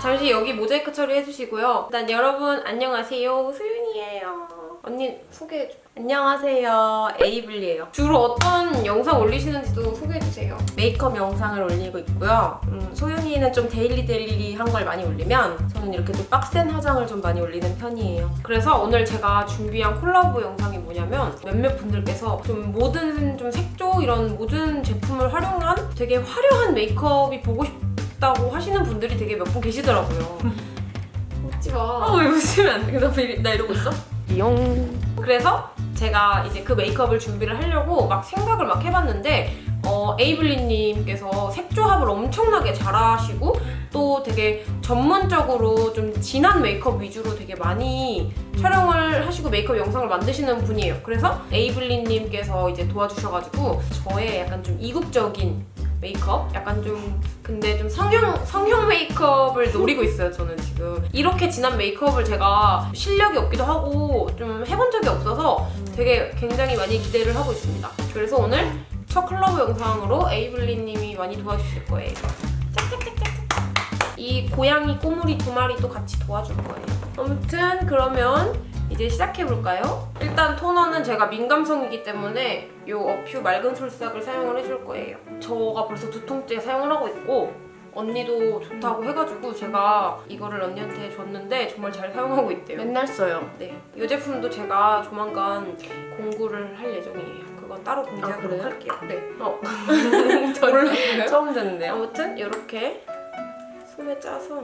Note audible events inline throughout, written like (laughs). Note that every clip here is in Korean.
잠시 여기 모자이크 처리해주시고요. 일단 여러분 안녕하세요. 수윤이에요. 언니 소개해줘. 안녕하세요. 에이블리예요. 주로 어떤 영상 올리시는지도 소개해주세요. 메이크업 영상을 올리고 있고요. 음, 소윤이는 좀 daily daily한 걸 많이 올리면 저는 이렇게 좀 빡센 화장을 좀 많이 올리는 편이에요. 그래서 오늘 제가 준비한 콜라보 영상이 뭐냐면 몇몇 분들께서 좀 모든 좀 색조 이런 모든 제품을 활용한 되게 화려한 메이크업이 보고 싶 다고 하시는 분들이 되게 몇 분 계시더라고요. (laughs) 웃지 마. 어, 왜 웃으면 안 돼? 나 이러고 있어? 용. 그래서 제가 이제 그 메이크업을 준비를 하려고 막 생각을 막 해봤는데 어, 에이블리님께서 색조합을 엄청나게 잘하시고 또 되게 전문적으로 좀 진한 메이크업 위주로 되게 많이 촬영을 하시고 메이크업 영상을 만드시는 분이에요. 그래서 에이블리님께서 이제 도와주셔가지고 저의 약간 좀 이국적인 메이크업? 약간 좀 근데 좀 성형 성형 메이크업을 노리고 있어요 저는 지금 이렇게 진한 메이크업을 제가 실력이 없기도 하고 좀 해본 적이 없어서 되게 굉장히 많이 기대를 하고 있습니다 그래서 오늘 첫 콜라보 영상으로 에이블리님이 많이 도와주실 거예요. 이 고양이 꼬물이 두 마리도 같이 도와줄 거예요 아무튼 그러면 이제 시작해볼까요? 일단 토너는 제가 민감성이기 때문에 이 어퓨 맑은 솔싹을 사용을 해줄 거예요. 저가 벌써 두 통째 사용을 하고 있고 언니도 좋다고 해가지고 제가 이거를 언니한테 줬는데 정말 잘 사용하고 있대요. 맨날 써요. 네, 이 제품도 제가 조만간 공구를 할 예정이에요. 그건 따로 공지하도록 그래요? 할게요. 네. 어. (laughs) 몰랐어요? (laughs) 처음 듣는데요. 아무튼 이렇게 손에 짜서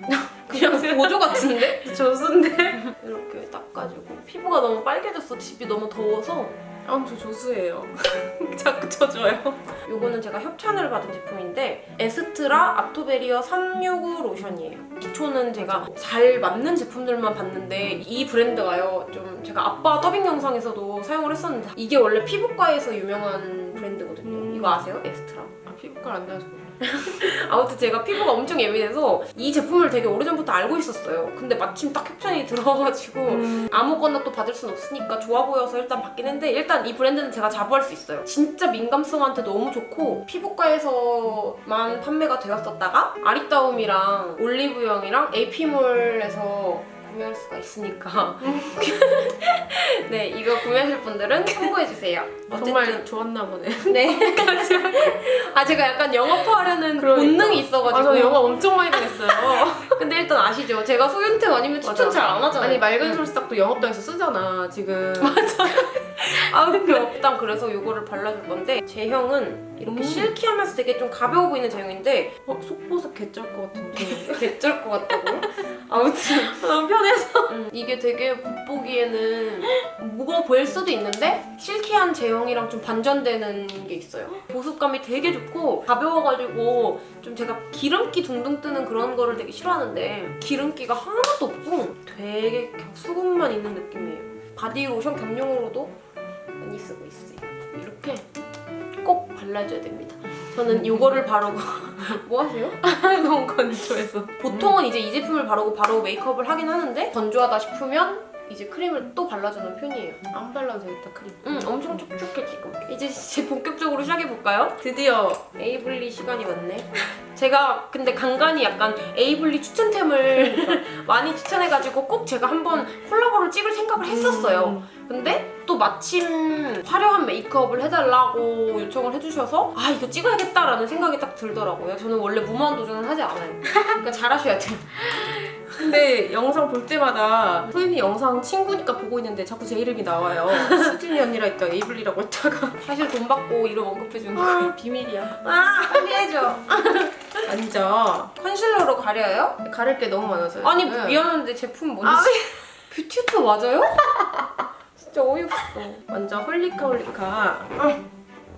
(laughs) 그냥 보조 같은데? 조수인데? 이렇게 닦아주고 피부가 너무 빨개졌어 집이 너무 더워서 아, 저 조수예요. (laughs) 자꾸 쳐줘요. 요거는 제가 협찬을 받은 제품인데 에스트라 아토베리어 365 로션이에요 기초는 제가 잘 맞는 제품들만 봤는데 이 브랜드가요 좀 제가 아빠 더빙 영상에서도 사용을 했었는데 이게 원래 피부과에서 유명한 브랜드거든요 음. 이거 아세요? 에스트라 아, 피부과 안 그래. (laughs) 아무튼 제가 피부가 엄청 예민해서 이 제품을 되게 오래전부터 알고 있었어요 근데 마침 딱 협찬이 (laughs) 들어와가지고 음. 아무거나 또 받을 순 없으니까 좋아 보여서 일단 받긴 했는데 일단 이 브랜드는 제가 자부할 수 있어요. 진짜 민감성한테 너무 좋고 피부과에서만 판매가 되었었다가 아리따움이랑 올리브영이랑 AP몰에서 구매할 수가 있으니까 (laughs) 네 이거 구매하실 분들은 참고해주세요. 정말 좋았나 보네. 네. (laughs) 아 제가 약간 영업하려는 그러니까. 본능이 아, 있어가지고 저 영화 엄청 많이 당했어요. (laughs) 근데 일단 아시죠? 제가 소윤템 아니면 추천 맞아. 잘안 하잖아요. 아니, 맑은 솔싹도 영업당에서 쓰잖아, 지금. 아 (laughs) 근데 일단 그래서 이거를 발라줄 건데 제형은 이렇게 음. 실키하면서 되게 좀 가벼워 보이는 제형인데 어, 속보습 개쩔 것 같은데. (laughs) 개쩔 것 같다고? 아무튼 (laughs) 너무 편해서. 음, 이게 되게 겉보기에는 무거워 보일 수도 있는데 silky한 제형이랑 좀 반전되는 게 있어요 보습감이 되게 좋고 가벼워가지고 좀 제가 기름기 둥둥 뜨는 그런 거를 되게 싫어하는데 기름기가 하나도 없고 되게 수분만 있는 느낌이에요 바디 로션 겸용으로도 많이 쓰고 있어요 이렇게 꼭 발라줘야 됩니다 저는 이거를 바르고 (laughs) 뭐 하세요? (laughs) 너무 건조해서. 보통은 이제 이 제품을 바르고 바로 메이크업을 하긴 하는데 건조하다 싶으면 이제 크림을 또 발라주는 편이에요. 안 발라도 되겠다, 크림. 응, 엄청 촉촉해 지금. 이제 이제 본격적으로 시작해볼까요? 드디어 에이블리 시간이 왔네. 제가 근데 간간히 약간 에이블리 추천템을 (laughs) 많이 추천해가지고 꼭 제가 한번 콜라보를 찍을 생각을 했었어요. 근데 또 마침 화려한 메이크업을 해달라고 요청을 해주셔서 아 이거 찍어야겠다라는 생각이 딱 들더라고요. 저는 원래 무모한 도전은 하지 않아요. 그러니까 잘하셔야 돼요. 근데 영상 볼 때마다 소윤이 영상 친구니까 보고 있는데 자꾸 제 이름이 나와요. 수진이 언니라 했다 에이블리라고 했다가 사실 돈 받고 이름 언급해주는 거예요. 아, 비밀이야. 아 빨리 해줘. 아니죠. 컨실러로 가려요? 가릴 게 너무 많아서요. 아니 지금. 미안한데 제품 뭔지 아, 뷰티투 맞아요? (laughs) 진짜 어이없어. 먼저 홀리카 홀리카.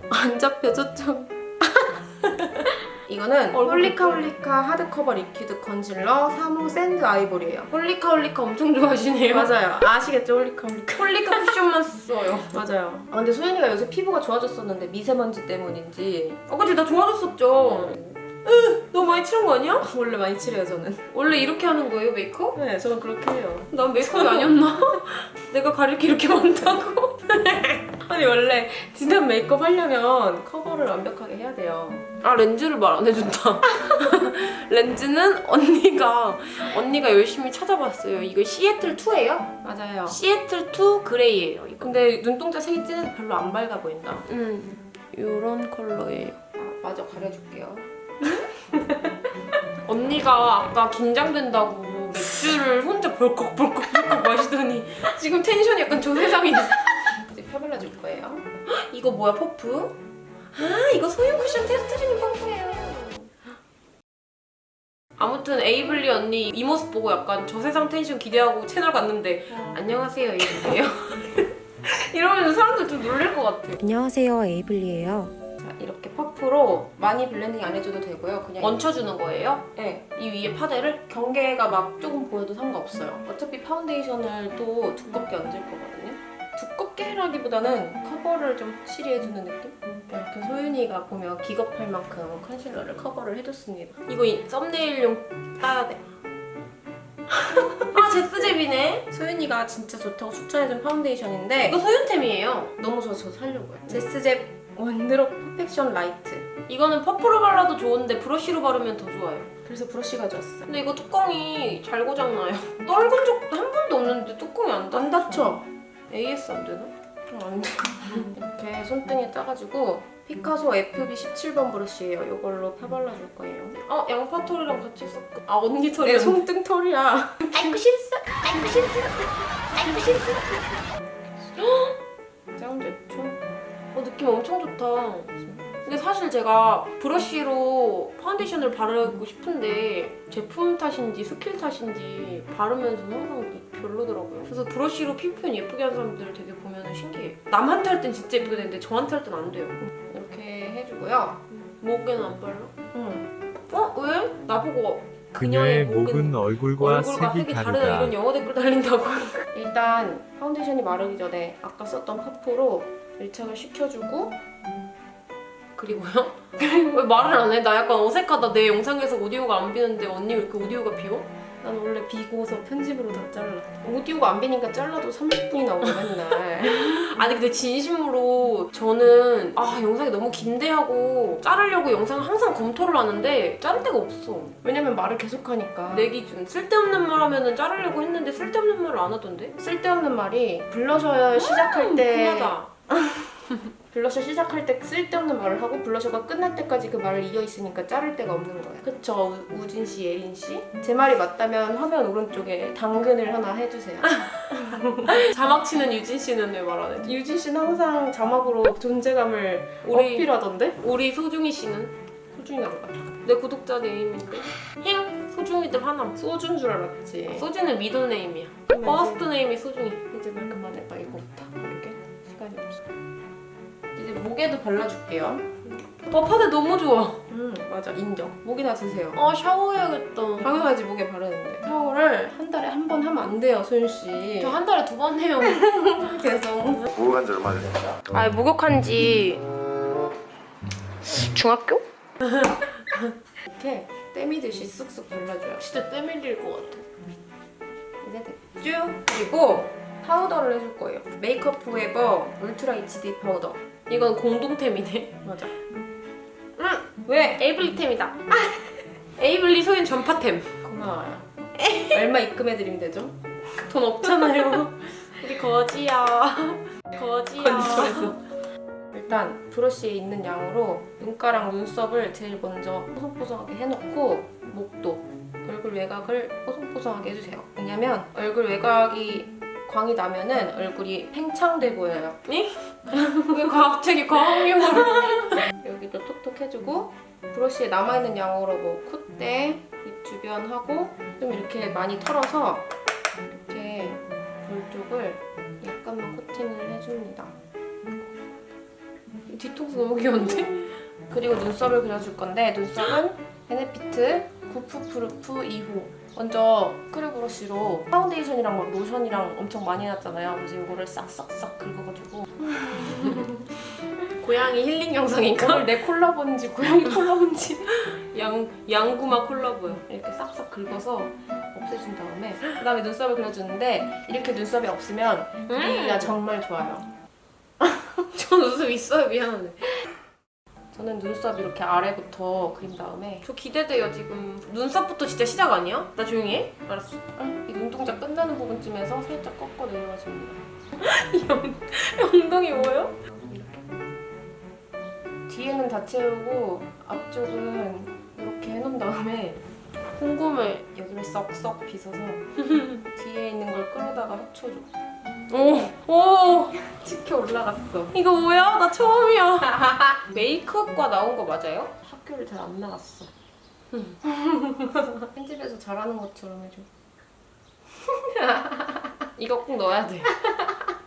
안 잡혀져 좀. (laughs) 이거는 얼굴 홀리카 예뻐요. 홀리카 하드커버 리퀴드 컨실러 3호 샌드 아이보리예요. 홀리카 홀리카 엄청 좋아하시네요. 맞아요. 아시겠죠? 홀리카 홀리카. 홀리카 쿠션만 써요. (laughs) 맞아요. 아, 근데 소윤이가 요새 피부가 좋아졌었는데 미세먼지 때문인지 아 그치 나 좋아졌었죠. 으 너무 많이 칠한 거 아니야? (laughs) 원래 많이 칠해요 저는. 원래 이렇게 하는 거예요 메이크업? 네, 저는 그렇게 해요. 난 메이크업이 아니었나? (laughs) 내가 가릴 게 이렇게 많다고? 아니 원래 진한 메이크업 하려면 커버를 완벽하게 해야 돼요. 아 렌즈를 말 안 해준다. (laughs) 렌즈는 언니가 언니가 열심히 찾아봤어요. 이거 시애틀 2예요? 맞아요. 시애틀 2 그레이예요. 이거. 근데 눈동자 색이 진해서 별로 안 밝아 보인다. 음 이런 컬러예요. 아, 맞아 가려줄게요. (laughs) 언니가 아까 긴장된다고 맥주를 혼자 벌컥벌컥벌컥 마시더니 지금 텐션이 약간 조세상이 됐어. 펴발라줄 거예요. (gasps) 이거 뭐야 퍼프? 아 이거 소유 쿠션 테스트 중인 퍼프예요. 아무튼 에이블리 언니 이 모습 보고 약간 저세상 텐션 기대하고 채널 갔는데 안녕하세요 에이블리예요. (laughs) 이러면 사람들 좀 놀랄 것 같아. 안녕하세요 에이블리예요. 자 이렇게 퍼프로 많이 블렌딩 안 해줘도 되고요. 그냥 얹혀주는 거예요? 네, 이 위에 파데를? 경계가 막 조금 보여도 상관없어요. 어차피 파운데이션을 또 두껍게 얹을 거거든요. 두껍게 해라기보다는 커버를 좀 확실히 해주는 느낌? 이렇게 소윤이가 보면 기겁할 만큼 컨실러를 커버를 해줬습니다. 이거 이 썸네일용 따야 돼. 아 제스젭이네. 소윤이가 진짜 좋다고 추천해준 파운데이션인데 이거 소윤템이에요. 너무 좋아서 살려고요. 제스젭 원드롭 퍼펙션 라이트. 이거는 퍼프로 발라도 좋은데 브러쉬로 바르면 더 좋아요. 그래서 브러쉬 가져왔어요. 근데 이거 뚜껑이 잘 고장나요. (laughs) 떨군 적도 한 번도 없는데 뚜껑이 안 닫혀. 안 닫혀. AS 안 되나? 음, 안 돼. 이렇게 손등에 따가지고 피카소 FB 17번 브러쉬예요. 이걸로 펴발라줄 거예요. 어 양파 털이랑 같이 섞어. 아 언니 털이 내 손등 털이야. 아이고 실수. 아이고 실수. 아이고 실수. 짱 좋죠? 어 느낌 엄청 좋다. 근데 사실 제가 브러쉬로 파운데이션을 바르고 싶은데 제품 탓인지 스킬 탓인지 바르면서 항상 별로더라고요. 그래서 브러쉬로 피부 표현 예쁘게 하는 사람들 되게 보면 신기해요. 남한테 할 땐 진짜 예쁘게 되는데 저한테 할 땐 안 돼요. 이렇게 해주고요. 목에는 안 발라? 응. 어? 왜? 나보고 그녀의 목은 목은 얼굴과 얼굴과 색이 색이 다르다 다르다. 이런 영어 댓글 달린다고. 일단 파운데이션이 마르기 전에 아까 썼던 퍼프로 밀착을 시켜주고 그리고요? (laughs) 왜 말을 안 해? 나 약간 어색하다. 내 영상에서 오디오가 안 비는데 언니 왜 이렇게 오디오가 비어? 난 원래 비고서 편집으로 다 잘라. 오디오가 안 비니까 잘라도 30분이 나오고 맨날. (laughs) 아니 근데 진심으로 저는 아 영상이 너무 긴데 하고 자르려고 영상을 항상 검토를 하는데 자를 데가 없어. 왜냐면 말을 계속 하니까. 내 기준 쓸데없는 말 하면은 자르려고 했는데 쓸데없는 말을 안 하던데? 쓸데없는 말이 블러셔 시작할 때 편하다. (laughs) 블러셔 시작할 때 쓸데없는 말을 하고 블러셔가 끝날 때까지 그 말을 이어 있으니까 자를 데가 없는 거야. 그쵸 우- 우진 씨, 예린 씨? 제 말이 맞다면 화면 오른쪽에 당근을 하나 해주세요. (laughs) 자막 치는 유진 씨는 왜 말 안 해? 유진 씨는 항상 자막으로 존재감을 우리- 어필하던데? 우리 소중이 씨는 소중이가 누가? 내 구독자 name인데 힝 소중이들 하나. 소준 줄 알았지. 소진은 middle name이야. first name이 소중이. 이제 말 그만해 목에도 발라줄게요. 버파데 너무 좋아. 음 맞아 인정. 목이나 드세요. 아 샤워해야겠다. 당연하지 목에 바르는데 샤워를 한 달에 한 번 하면 안 돼요 소윤 씨. 저 한 달에 두 번 해요. (laughs) 계속. 목욕한 지 얼마 됐어요? 아 목욕한 지 중학교? 이렇게 때미듯이 쓱쓱 발라줘요. 진짜 때 밀릴 것 같아. 이제 됐죠? 그리고 파우더를 해줄 거예요. 메이크업 포에버 울트라 HD 파우더. 이건 공동템이네. 맞아. 응, 왜? 에이블리템이다. 에이블리 소윤 전파템. 고마워요. 얼마 입금해드리면 되죠? 돈 없잖아요. 우리 거지야. 거지야. 건조해서. 일단 브러쉬에 있는 양으로 눈가랑 눈썹을 제일 먼저 뽀송뽀송하게 해놓고 목도 얼굴 외곽을 뽀송뽀송하게 해주세요. 왜냐면 얼굴 외곽이 광이 나면은 얼굴이 팽창돼 보여요. 왜 갑자기 과학 용어를? (laughs) 여기도 톡톡 해주고 브러쉬에 남아있는 양으로 뭐 콧대, 입 주변 하고 좀 이렇게 많이 털어서 이렇게 볼 쪽을 약간만 코팅을 해줍니다. 뒤통수 너무 귀여운데? 그리고 눈썹을 그려줄 건데 눈썹은 베네피트 구프프루프 2호 먼저 스크류 브러쉬로 파운데이션이랑 뭐 로션이랑 엄청 많이 해놨잖아요 그래서 이거를 싹싹싹 긁어가지고 (laughs) 고양이 힐링 영상인가? 오늘 내 콜라보인지 고양이 콜라보인지 (laughs) 양, 양구마 콜라보요. 이렇게 싹싹 긁어서 없애준 다음에 그 다음에 눈썹을 그려주는데 이렇게 눈썹이 없으면 음. 분위기가 정말 좋아요 웃음 있어요 미안하네. 저는 눈썹 이렇게 아래부터 그린 다음에 저 기대돼요 지금. 눈썹부터 진짜 시작 아니야? 나 조용히 해. 알았어. 이 눈동자 끝나는 부분쯤에서 살짝 꺾어 내려가 줍니다. 이 엉- 엉덩이 뭐예요? 뒤에는 다 채우고 앞쪽은 이렇게 해놓은 다음에 궁금해. 여기를 썩썩 빗어서 (laughs) 뒤에 있는 걸 끌어다가 합쳐줘. 오, 오, 치켜 올라갔어. 이거 뭐야? 나 처음이야. (laughs) 메이크업과 나온 거 맞아요? 학교를 잘 안 나갔어. (laughs) 편집에서 잘하는 것처럼 해줘. (laughs) 이거 꼭 넣어야 돼.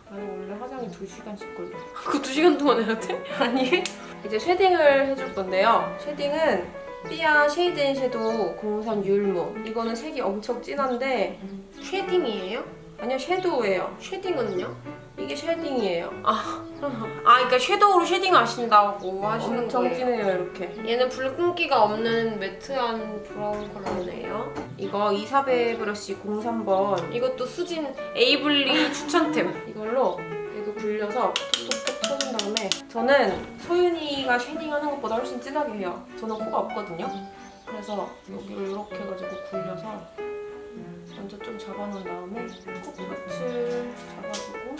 나는 원래 화장이 2시간씩 걸려. 그거 두 시간 동안 해야 돼? 아니 이제 쉐딩을 해줄 건데요 쉐딩은 삐아 쉐이드 앤 섀도우 03 율무 이거는 색이 엄청 진한데 쉐딩이에요? 아니요 섀도우예요 쉐딩은요? 이게 쉐딩이에요 아, 그러니까 섀도우로 쉐딩 하신다고 하시는 엄청 거예요. 진해요 이렇게 얘는 붉은기가 없는 매트한 브라운 컬러네요. 이거 이사베 브러쉬 03번 이것도 수진 에이블리 추천템. 이걸로 여기 굴려서 톡톡톡 쳐준 다음에 저는 소윤이가 쉐딩하는 것보다 훨씬 진하게 해요 저는 코가 없거든요 그래서 여기를 이렇게 해가지고 굴려서 먼저 좀 잡아놓은 다음에 코끝을 잡아주고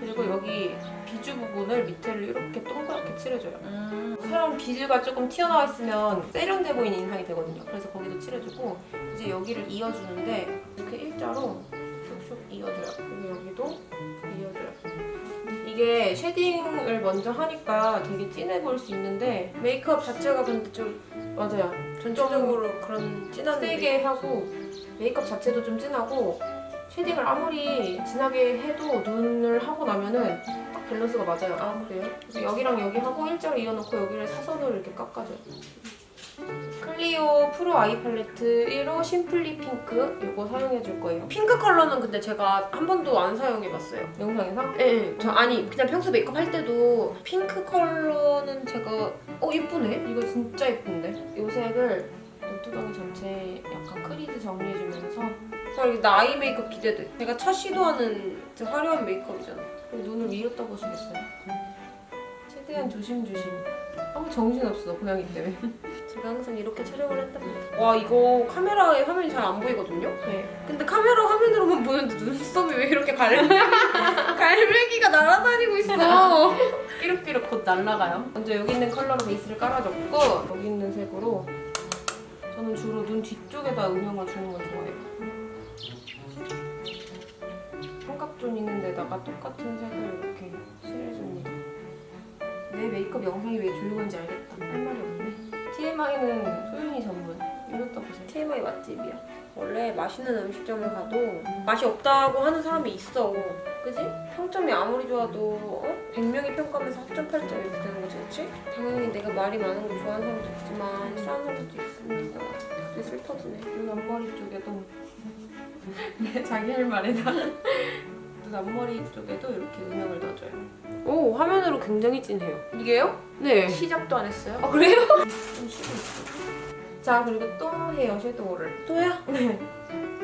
그리고 여기 비주 부분을 밑에를 이렇게 동그랗게 칠해줘요. 음. 사람 비주가 조금 튀어나와 있으면 세련돼 보이는 인상이 되거든요. 그래서 거기도 칠해주고 이제 여기를 이어주는데 이렇게 일자로 슉슉 이어줘요. 그리고 여기도 이어줘요. 이게 쉐딩을 먼저 하니까 되게 진해 보일 수 있는데 메이크업 자체가 근데 좀 맞아요. 전체적으로 그런 진한 세게 하고 메이크업 자체도 좀 진하고 쉐딩을 아무리 진하게 해도 눈을 하고 나면은 딱 밸런스가 맞아요. 아 그래요? 그래서 여기랑 여기 하고 일자로 이어놓고 여기를 사선으로 이렇게 깎아줘요. 클리오 프로 아이 팔레트 1호 심플리 핑크 이거 사용해줄 거예요. 핑크 컬러는 근데 제가 한 번도 안 사용해봤어요. 영상에서 예, 예. 저 아니 그냥 평소 메이크업 할 때도 핑크 컬러는 제가 어 예쁘네. 이거 진짜 예쁜데? 이 색을 눈두덩이 전체 약간 크리드 정리해주면서 아, 이게 나 아이 메이크업 기대돼. 제가 첫 시도하는 화려한 메이크업이잖아. 눈을 위로 떠보시겠어요? 최대한 조심조심. 아무 정신없어 고양이 때문에. (laughs) 제가 항상 이렇게 촬영을 했답니다. 와 이거 카메라에 화면이 잘 안 보이거든요. 네. 근데 카메라 화면으로만 보는데 눈썹이 왜 이렇게 갈 (laughs) 갈매기가 날아다니고 있어. (laughs) 삐룩삐룩 곧 날아가요. 먼저 여기 있는 컬러로 베이스를 깔아줬고 여기 있는 색으로 저는 주로 눈 뒤쪽에다 음영을 주는 걸 좋아해요. 삼각존 있는 데다가 똑같은 색을 이렇게 칠해줍니다. 내 메이크업 영상이 왜 조용한지 알겠다. 할 말이 없네. TMI는 소윤이 전문. 이렇다 보세요. TMI 맛집이야. 원래 맛있는 음식점을 가도 맛이 없다고 하는 사람이 있어. 그지? 평점이 아무리 좋아도 어? 100명이 평가하면서 합점 8점 이렇게 되는 거지, 그치? 당연히 내가 말이 많은 거 좋아하는 사람도 있지만 싫어하는 사람도 있습니다. 되게 슬퍼지네. 눈 앞머리 쪽에도 내 자기 할 말에다 눈 앞머리 쪽에도 이렇게 음영을 넣어줘요. 오, 화면으로 굉장히 진해요. 이게요? 네. 시작도 안 했어요. 아, 그래요? 좀 쉬고 있어. 자 그리고 또 해요 섀도우를. 또야? 네.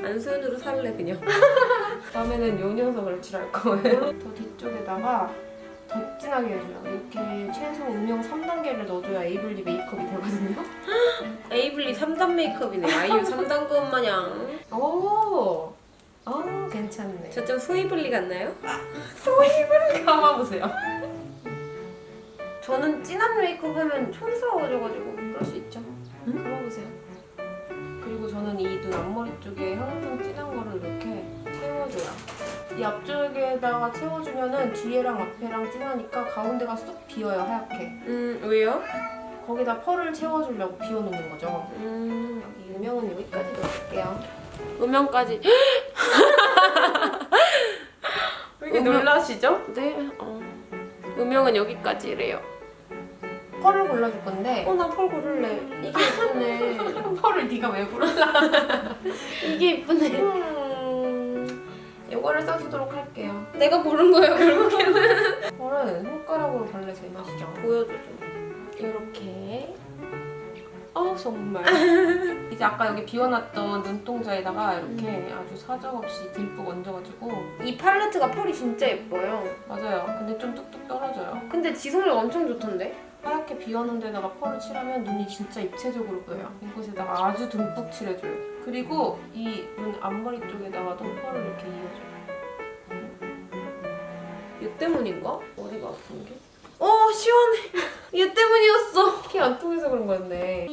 안소연으로 살래, 그냥. (laughs) 다음에는 요 녀석을 칠할 거예요. 더 뒤쪽에다가 더 진하게 해줘요. 이렇게 최소 음영 3단계를 넣어줘야 에이블리 메이크업이 되거든요. (laughs) 에이블리 3단 메이크업이네. 아이유 3단 것 마냥. 오, 어 괜찮네. 저 좀 소이블리 같나요? 감아보세요. 저는 진한 메이크업 하면 촌스러워져가지고 그럴 수 있죠. 감아보세요. 그리고 저는 이 눈 앞머리 쪽에 항상 진한 거를 이렇게 채워줘요. 이 앞쪽에다가 채워주면 은 뒤에랑 앞에랑 진하니까 가운데가 쏙 비어요 하얗게. 음, 왜요? 거기다 펄을 채워주려고 비워놓는 거죠. 음, 음영은 여기까지 넣을게요. 음영까지. (laughs) 왜 이렇게 음영- 놀라시죠? 네, 어. 음영은 여기까지래요. 펄을 골라줄 건데 어, 나 펄 고를래. 이게 예쁘네. (laughs) 펄을 네가 왜 골라? (laughs) 이게 예쁘네. 음, 이거를 써주도록 할게요. 내가 고른 거예요, 결국에는. (laughs) 펄은 손가락으로 발라 제맛이죠. 보여줘, 좀. 이렇게 어 정말. 이제 아까 여기 비워놨던 눈동자에다가 이렇게 아주 사정없이 듬뿍 얹어가지고 이 팔레트가 펄이 진짜 예뻐요. 맞아요. 근데 좀 뚝뚝 떨어져요. 근데 지속력 엄청 좋던데? 하얗게 비워놓은 데다가 펄을 칠하면 눈이 진짜 입체적으로 보여요. 이곳에다가 아주 듬뿍 칠해줘요. 그리고 이 눈 앞머리 쪽에다가도 펄을 이렇게 이어줘요. 얘 때문인가? 어디가 아픈 게? 어 시원해. (laughs) 얘 때문이었어. 피안 통해서 그런 거였네.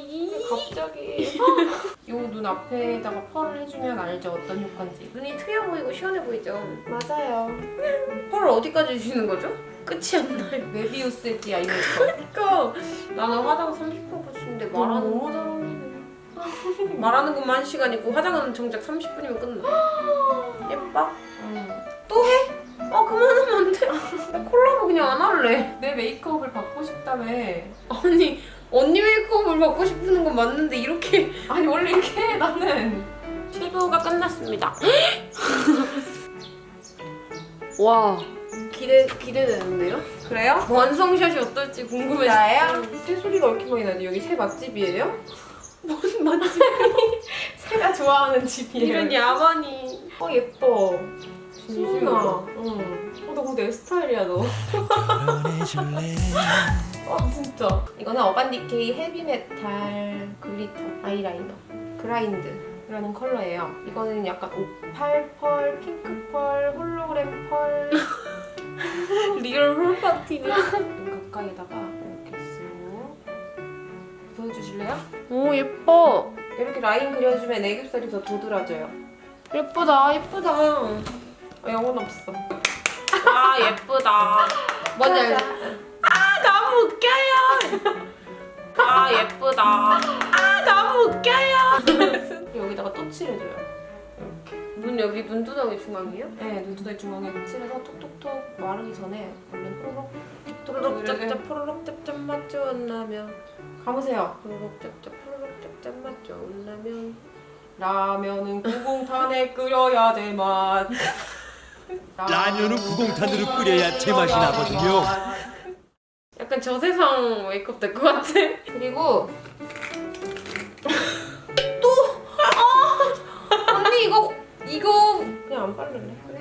갑자기 (laughs) 이눈 앞에다가 펄을 해주면 알죠 어떤 효과인지. 눈이 트여 보이고 시원해 보이죠? 맞아요. 펄을 어디까지 주시는 거죠? 끝이 안 나요. (laughs) 메비우스 엣지 아이메이크업. 그러니까 나는 화장 30분 붙이는데 말하는 너무 잘하네. (laughs) 말하는 것만 1시간이고 화장은 정작 30분이면 끝나. (gasps) 예뻐? 음. 아 그만하면 안 돼. (laughs) 나 콜라보 그냥 안 할래. 내 메이크업을 받고 싶다며. 아니 언니 메이크업을 받고 싶은 건 맞는데 이렇게 아니 원래 이렇게 해 나는. 피부가 끝났습니다. (gasps) 와 기대 기대되는데요? 그래요? 완성샷이 어떨지 궁금해. 나야? 새소리가 왜 이렇게 많이 나지? 여기 새 맛집이에요? (laughs) 뭔 맛집? (laughs) 새가 좋아하는 집이에요. 이런 야만이. 어 예뻐. 소윤아. 응. 어, 너 근데 내 스타일이야 너. (laughs) 아 진짜. 이거는 어반디케이 헤비메탈 글리터 아이라이너 Grind라는 컬러예요. 이거는 약간 오팔 펄, 핑크 펄, 홀로그램 펄. real 홀파티네. 눈 (laughs) 가까이다가 이렇게 쓱 보여주실래요? 오 예뻐. 이렇게 라인 그려주면 애교살이 더 도드라져요. 예쁘다 예쁘다. 아, 영혼 없어. 아 예쁘다. 뭔지 알지? 아 너무 웃겨요. 아 예쁘다. 아 너무 웃겨요. (laughs) 여기다가 또 칠해줘요. 눈 여기 눈두덩이 중앙이요? 네, 눈두덩이 중앙에 칠해서 톡톡톡 마르기 전에 얼른 뽀록 포로록 짭짭 포로록 짭짭 맛 좋은 라면. 감으세요. 포로록 짭짭 포로록 짭짭 맛 좋은 라면. 라면은 구공탄에 (laughs) 끓여야 제맛. 라면은 구공탄으로 끓여야 제맛이 나거든요. 약간 저세상 메이크업 될 것 같아. 그리고 언니 이거 이거 그냥 안 바를래. 그래.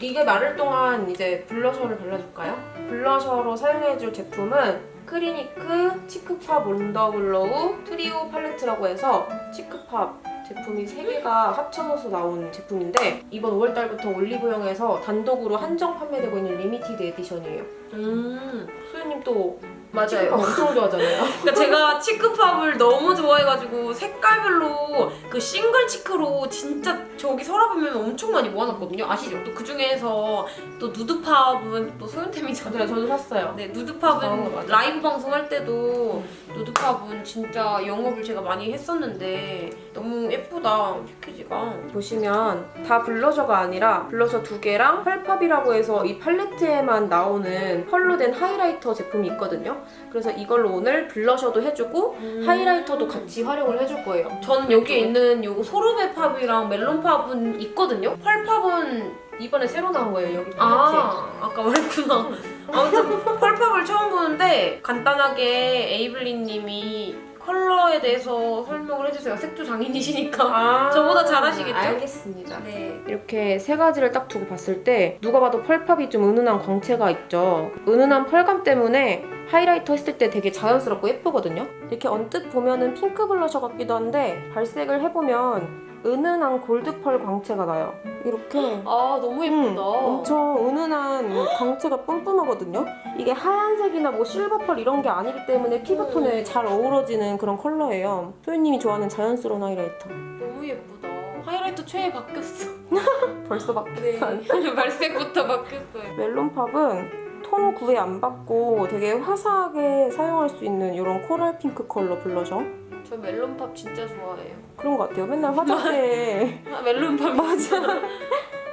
이게 마를 동안 이제 블러셔를 발라줄까요? 블러셔로 사용해줄 제품은 Clinique Cheek Pop Wonder Glow Trio 팔레트라고 해서 Cheek Pop 제품이 3개가 합쳐져서 나온 제품인데 이번 5월달부터 올리브영에서 단독으로 한정 판매되고 있는 limited edition이에요. 음 수현님 또 맞아요. 엄청 좋아하잖아요. (laughs) 그러니까 제가 Cheek Pop을 너무 좋아해가지고 색깔별로 그 single cheek로 진짜 저기 서랍에 엄청 많이 모아놨거든요. 아시죠? 또 그 중에서 또 Nude Pop은 또 소윤템이잖아요. 저도 샀어요. 네, 어, Nude Pop은 맞아. 라이브 방송할 때도 Nude Pop은 진짜 영업을 제가 많이 했었는데 너무 예쁘다 패키지가. 보시면 다 블러셔가 아니라 블러셔 두 개랑 Pearl Pop이라고 해서 이 팔레트에만 나오는 펄로 된 하이라이터 제품이 있거든요. 그래서 이걸로 오늘 블러셔도 해주고 하이라이터도 같이 활용을 해줄 거예요. 저는 여기에 있는 요거 소르베 팝이랑 멜론 팝은 있거든요. 펄팝은 이번에 새로 나온 거예요, 여기. 아 아까 말했구나. 아무튼 펄팝을 처음 보는데 간단하게 에이블리님이 컬러에 대해서 설명을 해주세요. 색조 장인이시니까. 아, 저보다 잘하시겠죠? 알겠습니다. 네. 이렇게 세 가지를 딱 두고 봤을 때 누가 봐도 펄팝이 좀 은은한 광채가 있죠. 은은한 펄감 때문에 하이라이터 했을 때 되게 자연스럽고 예쁘거든요. 이렇게 언뜻 보면 은 핑크 블러셔 같기도 한데 발색을 해보면 은은한 골드 펄 광채가 나요. 이렇게 아 너무 예쁘다. 음, 엄청 은은한 광채가 뿜뿜하거든요. 이게 하얀색이나 뭐 실버펄 이런 게 아니기 때문에 피부톤에 잘 어우러지는 그런 컬러예요. 소윤님이 좋아하는 자연스러운 하이라이터. 너무 예쁘다. 하이라이터 최애 바뀌었어. (laughs) 벌써 바뀌었어. 네. (laughs) 발색부터 바뀌었어요. Melon Pop은 톤 구애 안 받고 되게 화사하게 사용할 수 있는 이런 코랄 핑크 컬러 블러셔 저 Melon Pop 진짜 좋아해요. 그런 것 같아요. 맨날 화장대에 (laughs) 아, Melon Pop 맞아.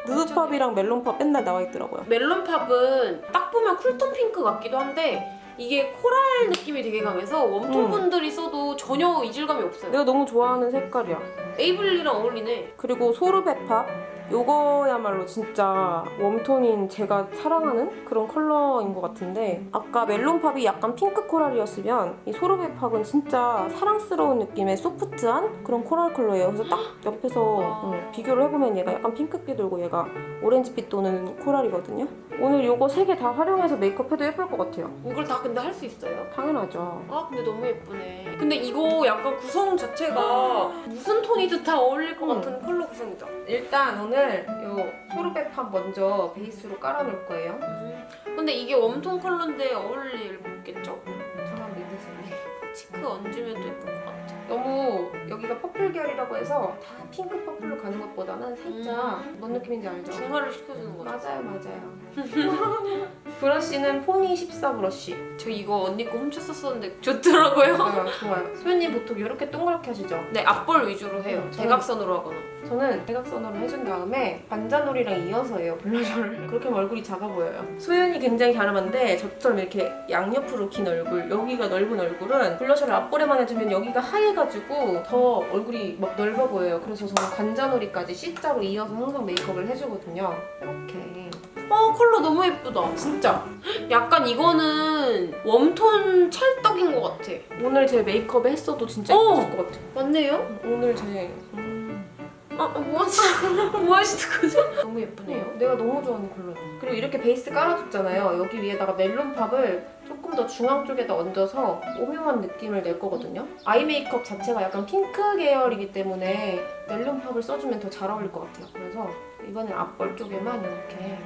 Nude Pop이랑 Melon Pop 맨날 나와 있더라고요. Melon Pop은 딱 보면 쿨톤 핑크 같기도 한데 이게 코랄 느낌이 되게 강해서 웜톤 음. 분들이 써도 전혀 이질감이 없어요. 내가 너무 좋아하는 색깔이야. 에이블리랑 어울리네. 그리고 Sorbet Pop 요거야말로 진짜 웜톤인 제가 사랑하는 그런 컬러인 것 같은데 아까 Melon Pop이 약간 핑크 코랄이었으면 이 Sorbet Pop은 진짜 사랑스러운 느낌의 소프트한 그런 코랄 컬러예요. 그래서 딱 옆에서 음, 비교를 해보면 얘가 약간 핑크빛 돌고 얘가 오렌지빛 도는 코랄이거든요. 오늘 요거 세 개 다 활용해서 메이크업 해도 예쁠 것 같아요. 이걸 다 근데 할 수 있어요? 당연하죠. 아 근데 너무 예쁘네. 근데 이거 약간 구성 자체가 무슨 톤이든 다 어울릴 것 음. 같은 컬러 구성이다. 일단 오늘 요 Sorbet Pop 먼저 베이스로 깔아놓을 거예요. 음. 근데 이게 웜톤 컬러인데 어울리겠죠? 저만 믿으세요. cheek 얹으면 또 예쁠 것 같아. 너무 여기가 퍼플 계열이라고 해서 다 핑크 퍼플로 가는 것보다는 살짝 뭔 느낌인지 알죠? 중화를 시켜주는 거죠. 맞아요 맞아요 (laughs) 브러쉬는 포니 14 브러쉬 저 이거 언니 거 훔쳤었었는데 좋더라고요. 아, 좋아요 소연님 보통 이렇게 동그랗게 하시죠? 네, 앞볼 위주로 해요. 음, 저는- 대각선으로 하거나. 저는 대각선으로 해준 다음에 반자놀이랑 이어서 해요 블러셔를 (laughs) 그렇게 하면 얼굴이 작아 보여요 소연이 굉장히 갸름한데 저처럼 이렇게 양옆으로 긴 얼굴 여기가 넓은 얼굴은 블러셔를 앞볼에만 해주면 여기가 하얘가지고 더 얼굴이 막 넓어 보여요 그래서 저는 관자놀이까지 C자로 이어서 항상 메이크업을 해주거든요 이렇게 어, 컬러 너무 예쁘다. 진짜 약간 이거는 웜톤 찰떡인 것 같아. 오늘 제 메이크업 했어도 진짜 어! 예뻤을 것 같아요 맞네요? 오늘 제 아, 뭐 하시는, (laughs) 뭐 하시는 거죠? 너무 예쁘네요. 내가 너무 좋아하는 컬러. 그리고 이렇게 베이스 깔아줬잖아요. 여기 위에다가 Melon Pop을 조금 더 중앙 쪽에다 얹어서 오묘한 느낌을 낼 거거든요. 아이 메이크업 자체가 약간 핑크 계열이기 때문에 Melon Pop을 써주면 더 잘 어울릴 것 같아요. 그래서 이번엔 앞볼 쪽에만 이렇게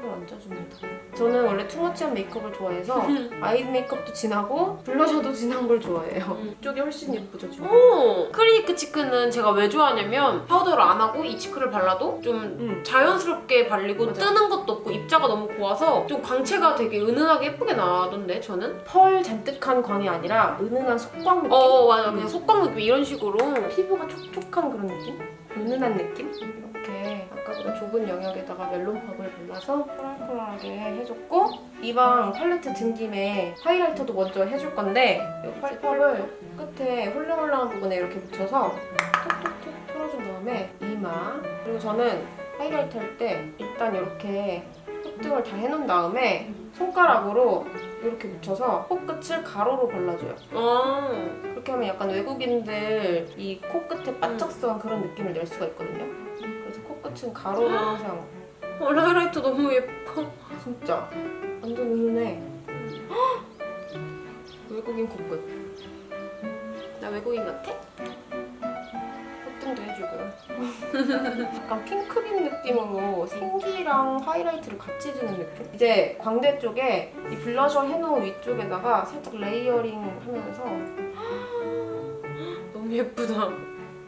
컬러를 얹어줍니다. 저는 원래 too much한 메이크업을 좋아해서 (laughs) 아이 메이크업도 진하고 블러셔도 진한 걸 좋아해요. 음. 이쪽이 훨씬 예쁘죠, 지금? 오! Clinique cheek는 제가 왜 좋아하냐면 파우더를 안 하고 이 cheek를 발라도 좀 음. 자연스럽게 발리고 맞아. 뜨는 것도 없고 입자가 너무 고와서 좀 광채가 되게 은은하게 예쁘게 나던데 저는? 펄 잔뜩한 광이 아니라 은은한 속광 느낌? 어 맞아 그냥 음. 속광 느낌 이런 식으로 피부가 촉촉한 그런 느낌? 은은한 느낌? 아까보다 좁은 영역에다가 멜론팝을 발라서 코랄코랄하게 해줬고 이방 팔레트 든 김에 하이라이터도 먼저 해줄 건데 이 팔팝을 끝에 홀랑홀랑한 부분에 이렇게 묻혀서 톡톡톡 털어준 다음에 이마 그리고 저는 하이라이터 할 때 일단 이렇게 콧등을 다 해놓은 다음에 손가락으로 이렇게 묻혀서 코끝을 가로로 발라줘요. 아 그렇게 하면 약간 외국인들 이 코끝에 바짝선 그런 느낌을 낼 수가 있거든요. 코끝은 가로로 항상 어, 하이라이터 너무 예뻐 진짜 완전 은은해. 외국인 코끝. 나 외국인 같아? 콧등도 해주고요. (laughs) 약간 핑크빛 느낌으로 생기랑 하이라이트를 같이 해주는 느낌? 이제 광대 쪽에 이 블러셔 해놓은 위쪽에다가 살짝 layering 하면서 너무 예쁘다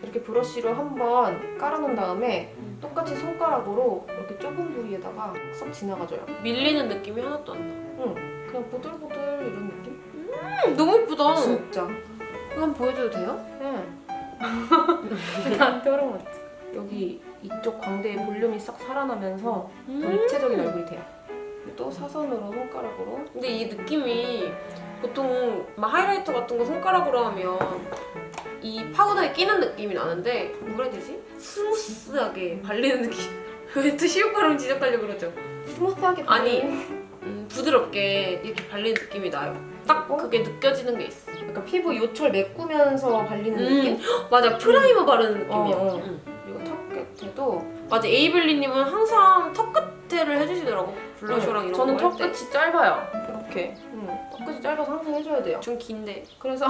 이렇게 브러쉬로 한번 깔아놓은 다음에 똑같이 손가락으로 이렇게 좁은 부위에다가 쏙 지나가줘요. 밀리는 느낌이 하나도 안 나 응, 그냥 보들보들 이런 느낌? 음, 너무 예쁘다 진짜. 이거 한번 보여줘도 돼요? 응. (laughs) 허락 맞지? 여기 이쪽 광대의 볼륨이 싹 살아나면서 더 음. 입체적인 얼굴이 돼요. 또 사선으로 손가락으로 근데 이 느낌이 보통 막 하이라이터 같은 거 손가락으로 하면 이 파우더에 끼는 느낌이 나는데 뭐라 해야 되지? smooth하게 발리는 느낌 (laughs) 왜또 시옷가루 지적하려고 그러죠? smooth하게 아니. 음, 부드럽게 이렇게 발리는 느낌이 나요 딱 어? 그게 느껴지는 게 있어 약간 피부 요철 메꾸면서 발리는 음. 느낌? (gasps) 맞아 프라이머 바르는 느낌이야 어, 어. 음. 그리고 턱 끝에도 맞아 에이블리님은 항상 턱 끝에를 해주시더라고 블러셔랑 이런 저는 거할턱 때. 끝이 짧아요. 이렇게. 응. 턱 끝이 짧아서 항상 해줘야 돼요. 좀 긴데 그래서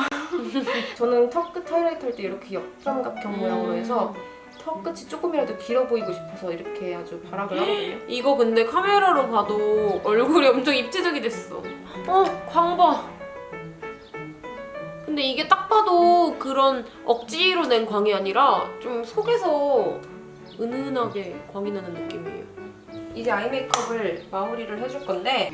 (laughs) 저는 턱 끝 하이라이트 할 때 이렇게 역삼각형 모양으로 해서 턱 끝이 조금이라도 길어 보이고 싶어서 이렇게 아주 발악을 하거든요. 이거 근데 카메라로 봐도 얼굴이 엄청 입체적이 됐어. 어, 광봐. 근데 이게 딱 봐도 그런 억지로 낸 광이 아니라 좀 속에서 은은하게 광이 나는 느낌이에요. 이제 아이 메이크업을 마무리를 해줄 건데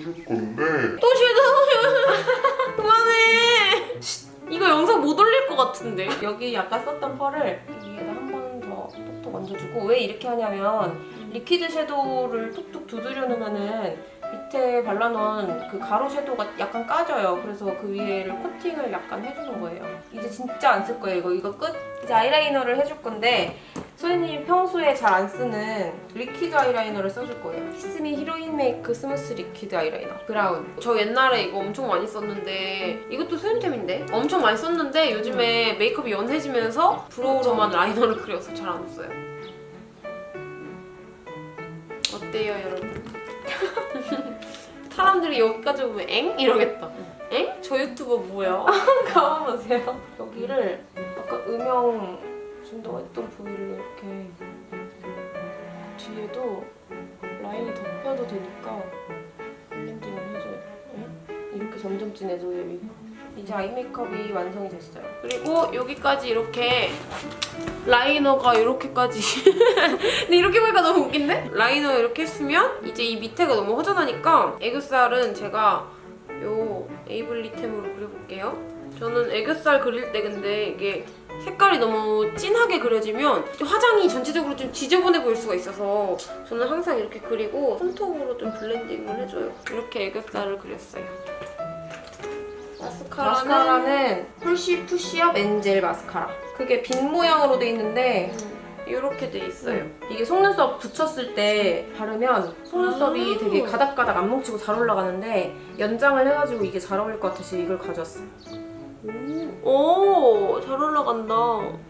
또 섀도우! (laughs) 그만해! 쉿, 이거 영상 못 올릴 것 같은데. 여기 아까 썼던 펄을 위에다 한 번 더 톡톡 얹어주고 왜 이렇게 하냐면 liquid 섀도우를 툭툭 두드려 놓으면은 밑에 발라놓은 그 가루 섀도우가 약간 까져요. 그래서 그 위에를 코팅을 약간 해주는 거예요. 이제 진짜 안 쓸 거예요. 이거 이거 끝. 이제 아이라이너를 해줄 건데 소희님이 평소에 잘 안 쓰는 리퀴드 아이라이너를 써줄 거예요. 키스미 히로인 메이크 스무스 리퀴드 아이라이너 브라운. 저 옛날에 이거 엄청 많이 썼는데 이것도 소윤템인데 엄청 많이 썼는데 요즘에 메이크업이 연해지면서 brow로만 라이너를 그려서 잘 안 써요. 어때요 여러분? (laughs) 사람들이 여기까지 보면 엥? 이러겠다. 엥? 저 유튜버 뭐야? (laughs) 가만 보세요. 여기를 약간 음영 준다고 했던 부위를 이렇게 뒤에도 라인이 덮여도 되니까 블렌딩을 해줘요. 네? 이렇게 점점 진해져요. 여기. 이제 아이 메이크업이 완성이 됐어요. 그리고 여기까지 이렇게 라이너가 이렇게까지 (laughs) 근데 이렇게 보니까 너무 웃긴데? 라이너 이렇게 했으면 이제 이 밑에가 너무 허전하니까 애교살은 제가 요 에이블리템으로 그려볼게요 저는 애교살 그릴 때 근데 이게 색깔이 너무 진하게 그려지면 화장이 전체적으로 좀 지저분해 보일 수가 있어서 저는 항상 이렇게 그리고 손톱으로 좀 블렌딩을 해줘요 이렇게 애교살을 그렸어요 마스카라는 마스카라는 푸시 푸시업 엔젤 마스카라. 그게 빗 모양으로 돼 있는데 이렇게 돼 있어요 이게 속눈썹 붙였을 때 바르면 속눈썹이 아. 되게 가닥가닥 안 뭉치고 잘 올라가는데 연장을 해가지고 이게 잘 어울릴 것 같아서 이걸 가져왔어. 오, 잘 올라간다.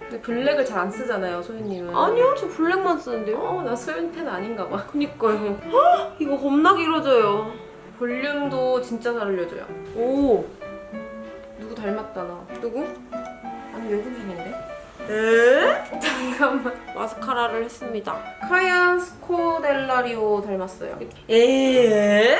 근데 블랙을 잘 안 쓰잖아요, 소윤님은. 아니요, 저 블랙만 쓰는데요. 어, 나 소윤 팬 아닌가 봐. 그니까요. 헉, 이거 겁나 길어져요. 볼륨도 진짜 잘 올려줘요. 오, 누구 닮았다, 나. 누구? 아니, 외국인인데? 에? (laughs) 잠깐만. 마스카라를 했습니다. 카얀 스코델라리오 닮았어요. 에?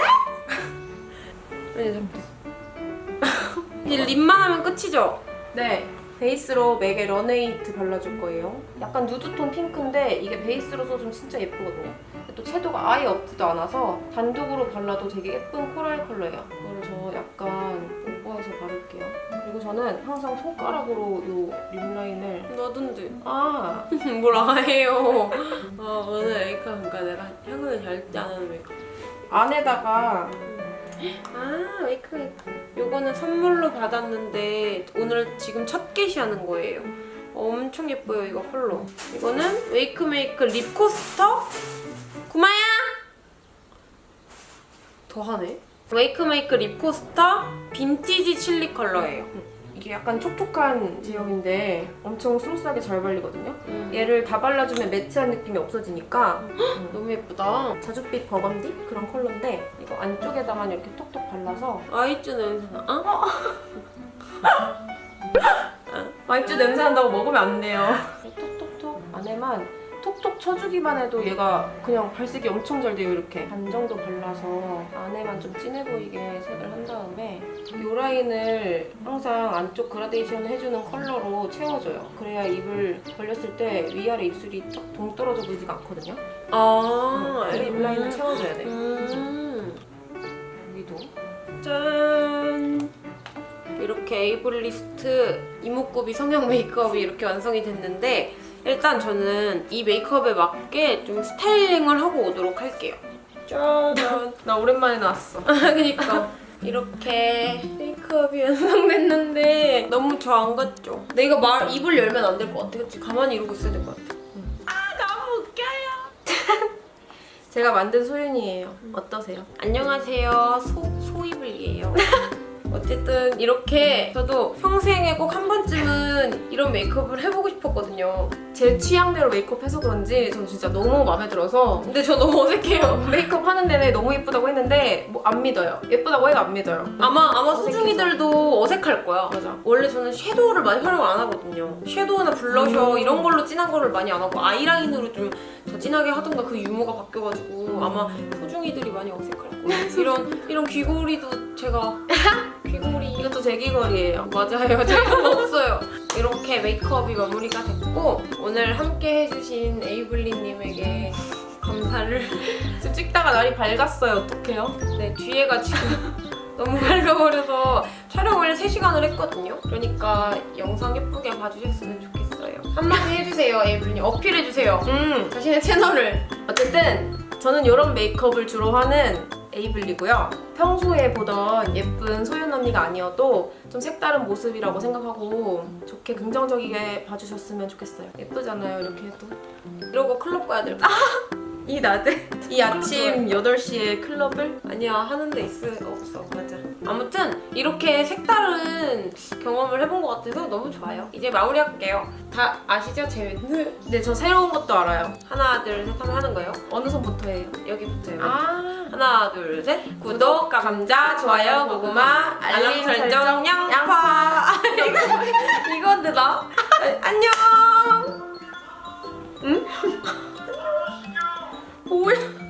이제 lip만 하면 끝이죠? 네. 베이스로 맥의 Runway Hit 발라줄 거예요. 약간 누드톤 핑크인데 이게 베이스로 써주면 진짜 예쁘거든요. 또 채도가 아예 없지도 않아서 단독으로 발라도 되게 예쁜 코랄 컬러예요. 이거를 저 약간 오버해서 바를게요. 그리고 저는 항상 손가락으로 이 lip line을 나던데. 아 뭐라 해요. 아, 오늘 메이크업인가 내가 향을 절대 안 하는 메이크업. 안에다가 아, 메이크업. 요거는 선물로 받았는데 오늘 지금 첫 게시하는 거예요. 엄청 예뻐요, 이거 컬러. 이거는 웨이크메이크 립 코스터 구마야! 더하네. 웨이크메이크 립 코스터 빈티지 칠리 컬러예요. 이게 약간 촉촉한 제형인데 엄청 스무스하게 잘 발리거든요. 음, 얘를 다 발라주면 매트한 느낌이 없어지니까 음, 너무 예쁘다. 자줏빛 버건디 그런 컬러인데 이거 안쪽에다만 이렇게 톡톡 발라서 아이즈 냄새나. 어? (laughs) 마이쮸 냄새 난다고 먹으면 안 돼요. 톡톡톡 안에만 톡톡 쳐주기만 해도 얘가 그냥 발색이 엄청 잘 돼요 이렇게. 반 정도 발라서 안에만 좀 진해 보이게 색을 한 다음에 이 라인을 항상 안쪽 그라데이션 해주는 컬러로 채워줘요. 그래야 입을 벌렸을 때 위아래 입술이 딱 동떨어져 보이지가 않거든요. 아, 이 lip line을 채워줘야 돼. 음. 여기도. 짠! 이렇게 에이블리스트 이목구비 성형 메이크업이 이렇게 완성이 됐는데 일단 저는 이 메이크업에 맞게 좀 스타일링을 하고 오도록 할게요. 짠! 나 오랜만에 나왔어 (laughs) 그니까 이렇게 메이크업이 완성됐는데 너무 저 안 같죠? 내가 말 입을 열면 안 될 것 같아. 그치? 가만히 이러고 있어야 될 것 같아. 아 너무 웃겨요. (laughs) 제가 만든 소윤이에요 어떠세요? 안녕하세요. 소, 소이블이에요. (laughs) 어쨌든 이렇게 저도 평생에 꼭 한 번쯤은 이런 메이크업을 해보고 싶었거든요. 제 취향대로 메이크업 해서 그런지 전 진짜 너무 마음에 들어서 근데 저 너무 어색해요. (laughs) 메이크업 하는 내내 너무 예쁘다고 했는데 뭐 안 믿어요. 예쁘다고 해도 안 믿어요. 아마 아마. 수중이들도 어색할 거야. 맞아. 원래 저는 섀도우를 많이 활용을 안 하거든요. 섀도우나 블러셔 음. 이런 걸로 진한 거를 많이 안 하고 아이라인으로 좀 더 진하게 하던가 그 유무가 바뀌어가지고 아마 소중이들이 많이 어색할 거예요. 이런 이런 귀걸이도 제가 (laughs) 귀걸이 이것도 제 귀걸이에요. 맞아요. (laughs) 저희는 없어요. 이렇게 메이크업이 마무리가 됐고 오늘 함께 해주신 에이블리님에게 감사를 (laughs) 지금 찍다가 날이 밝았어요. 어떡해요? 네 뒤에가 지금 (laughs) 너무 밝아버려서 촬영을 3시간을 했거든요. 그러니까 영상 예쁘게 봐주셨으면 좋겠어요. 한마디 해주세요, 에이블리님. 어필해주세요. 음 자신의 채널을. 어쨌든 저는 이런 메이크업을 주로 하는 에이블리고요. 평소에 보던 예쁜 소윤 언니가 아니어도 좀 색다른 모습이라고 생각하고 좋게 긍정적이게 봐주셨으면 좋겠어요. 예쁘잖아요, 이렇게 해도. 이러고 클럽 가야 될것 같아. 이 낮에? 이 아침 8시에 클럽을? 아니야 하는 데 있을 없어 맞아 아무튼 이렇게 색다른 경험을 해본 것 같아서 너무 좋아요. 이제 마무리할게요. 다 아시죠? 제 멘트 네, 저 새로운 것도 알아요. 하나 둘 셋 하면 하는 거예요? 어느 선부터 해요? 여기부터요? 아, 하나 둘 셋. 구독 감자 좋아요 고구마 알림 설정 양파. (laughs) 이거 이거더라 안녕. 뭐야? (laughs)